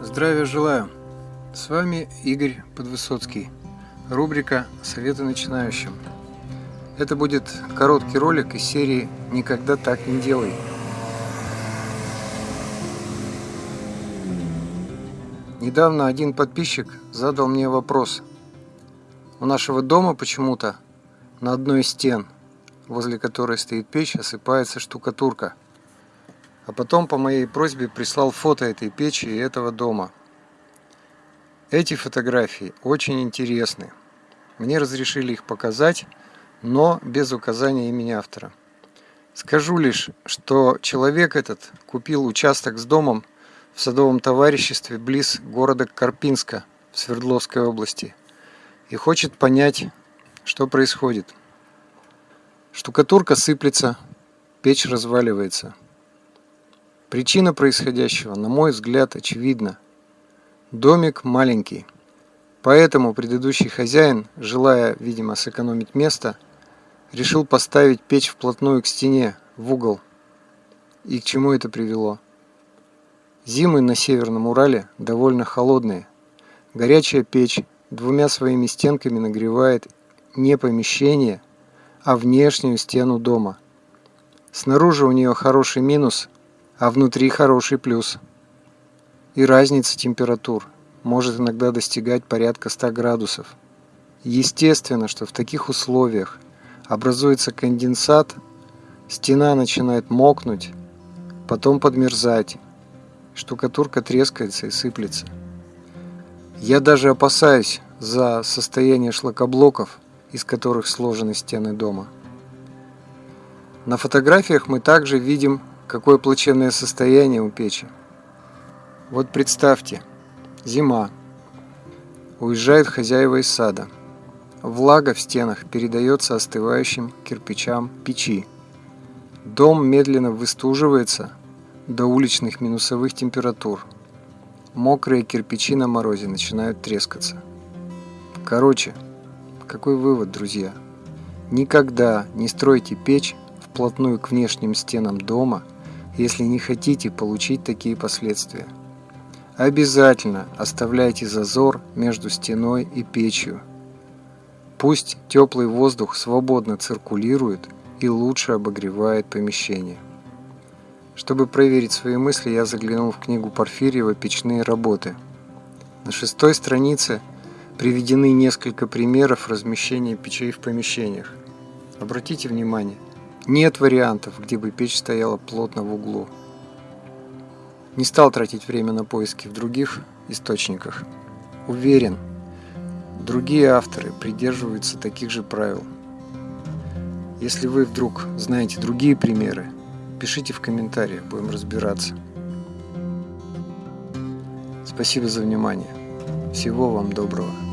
Здравия желаю! С вами Игорь Подвысоцкий. Рубрика «Советы начинающим». Это будет короткий ролик из серии «Никогда так не делай». Недавно один подписчик задал мне вопрос. У нашего дома почему-то на одной из стен, возле которой стоит печь, осыпается штукатурка – а потом по моей просьбе прислал фото этой печи и этого дома. Эти фотографии очень интересны. Мне разрешили их показать, но без указания имени автора. Скажу лишь, что человек этот купил участок с домом в садовом товариществе близ города Карпинска в Свердловской области и хочет понять, что происходит. Штукатурка сыплется, печь разваливается – Причина происходящего, на мой взгляд, очевидна. Домик маленький. Поэтому предыдущий хозяин, желая, видимо, сэкономить место, решил поставить печь вплотную к стене, в угол. И к чему это привело? Зимы на Северном Урале довольно холодные. Горячая печь двумя своими стенками нагревает не помещение, а внешнюю стену дома. Снаружи у нее хороший минус а внутри хороший плюс. И разница температур может иногда достигать порядка 100 градусов. Естественно, что в таких условиях образуется конденсат, стена начинает мокнуть, потом подмерзать, штукатурка трескается и сыплется. Я даже опасаюсь за состояние шлакоблоков, из которых сложены стены дома. На фотографиях мы также видим Какое плачевное состояние у печи. Вот представьте, зима. Уезжают хозяева из сада. Влага в стенах передается остывающим кирпичам печи. Дом медленно выстуживается до уличных минусовых температур. Мокрые кирпичи на морозе начинают трескаться. Короче, какой вывод, друзья? Никогда не стройте печь вплотную к внешним стенам дома – если не хотите получить такие последствия. Обязательно оставляйте зазор между стеной и печью. Пусть теплый воздух свободно циркулирует и лучше обогревает помещение. Чтобы проверить свои мысли, я заглянул в книгу Порфирьева «Печные работы». На шестой странице приведены несколько примеров размещения печей в помещениях. Обратите внимание, нет вариантов, где бы печь стояла плотно в углу. Не стал тратить время на поиски в других источниках. Уверен, другие авторы придерживаются таких же правил. Если вы вдруг знаете другие примеры, пишите в комментариях, будем разбираться. Спасибо за внимание. Всего вам доброго.